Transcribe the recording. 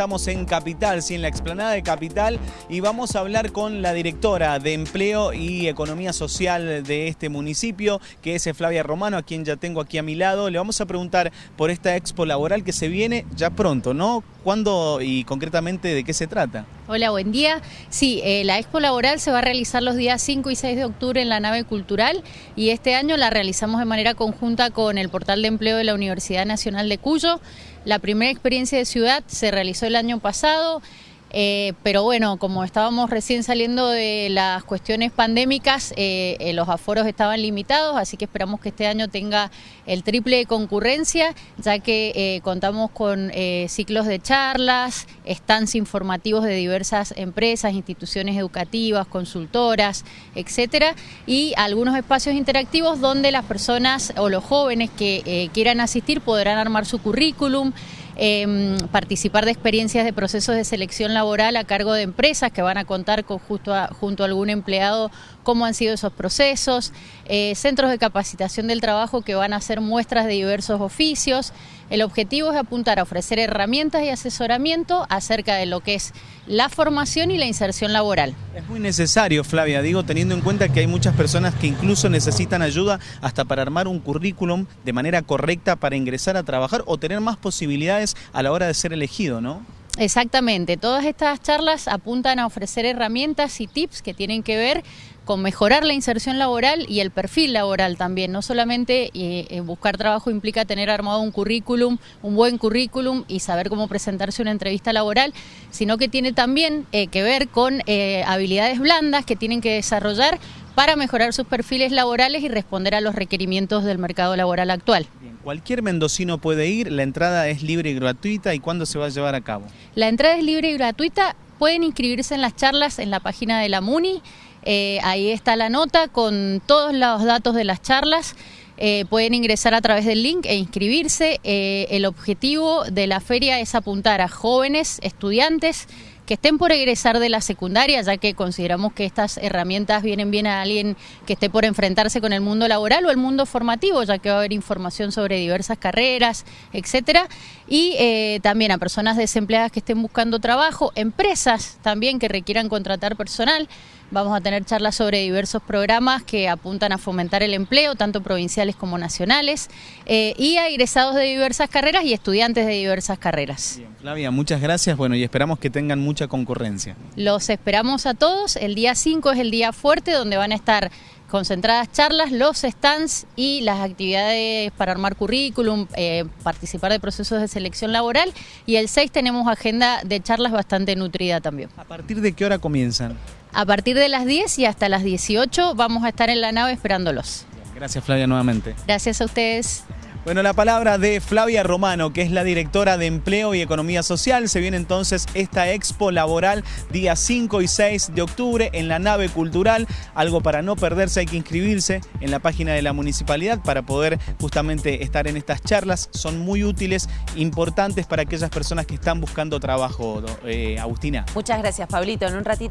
estamos en Capital, sí, en la explanada de Capital, y vamos a hablar con la directora de Empleo y Economía Social de este municipio, que es Flavia Romano, a quien ya tengo aquí a mi lado. Le vamos a preguntar por esta expo laboral que se viene ya pronto, ¿no? ¿Cuándo y concretamente de qué se trata? Hola, buen día. Sí, eh, la expo laboral se va a realizar los días 5 y 6 de octubre en la nave cultural y este año la realizamos de manera conjunta con el portal de empleo de la Universidad Nacional de Cuyo. La primera experiencia de ciudad se realizó el año pasado. Eh, pero bueno, como estábamos recién saliendo de las cuestiones pandémicas, eh, eh, los aforos estaban limitados, así que esperamos que este año tenga el triple de concurrencia, ya que contamos con ciclos de charlas, stands informativos de diversas empresas, instituciones educativas, consultoras, etcétera, y algunos espacios interactivos donde las personas o los jóvenes que quieran asistir podrán armar su currículum. Em, participar de experiencias de procesos de selección laboral a cargo de empresas que van a contar con justo junto a algún empleado cómo han sido esos procesos, eh, centros de capacitación del trabajo que van a hacer muestras de diversos oficios. El objetivo es apuntar a ofrecer herramientas y asesoramiento acerca de lo que es la formación y la inserción laboral. Es muy necesario, Flavia, digo, teniendo en cuenta que hay muchas personas que incluso necesitan ayuda hasta para armar un currículum de manera correcta para ingresar a trabajar o tener más posibilidades a la hora de ser elegido, ¿no? Exactamente, todas estas charlas apuntan a ofrecer herramientas y tips que tienen que ver con mejorar la inserción laboral y el perfil laboral también. No solamente eh, eh, buscar trabajo implica tener armado un currículum, un buen currículum y saber cómo presentarse una entrevista laboral, sino que tiene también eh, que ver con habilidades blandas que tienen que desarrollar para mejorar sus perfiles laborales y responder a los requerimientos del mercado laboral actual. Cualquier mendocino puede ir, la entrada es libre y gratuita. ¿Y cuándo se va a llevar a cabo? La entrada es libre y gratuita. Pueden inscribirse en las charlas en la página de la MUNI. Eh, ahí está la nota con todos los datos de las charlas. Eh, pueden ingresar a través del link e inscribirse. Eh, el objetivo de la feria es apuntar a jóvenes, estudiantes, que estén por egresar de la secundaria, ya que consideramos que estas herramientas vienen bien a alguien que esté por enfrentarse con el mundo laboral o el mundo formativo, ya que va a haber información sobre diversas carreras, etcétera, y eh, también a personas desempleadas que estén buscando trabajo, empresas también que requieran contratar personal. Vamos a tener charlas sobre diversos programas que apuntan a fomentar el empleo, tanto provinciales como nacionales, eh, y a egresados de diversas carreras y estudiantes de diversas carreras. Bien, Flavia, muchas gracias. Bueno, y esperamos que tengan mucha concurrencia. Los esperamos a todos. El día 5 es el día fuerte donde van a estar concentradas charlas, los stands y las actividades para armar currículum, eh, participar de procesos de selección laboral. Y el 6 tenemos agenda de charlas bastante nutrida también. ¿A partir de qué hora comienzan? A partir de las 10 y hasta las 18 vamos a estar en la nave esperándolos. Gracias Flavia nuevamente. Gracias a ustedes. Bueno, la palabra de Flavia Romano, que es la directora de Empleo y Economía Social. Se viene entonces esta expo laboral día 5 y 6 de octubre en la nave cultural. Algo para no perderse, hay que inscribirse en la página de la municipalidad para poder justamente estar en estas charlas. Son muy útiles, importantes para aquellas personas que están buscando trabajo, eh, Agustina. Muchas gracias, Pablito. En un ratito.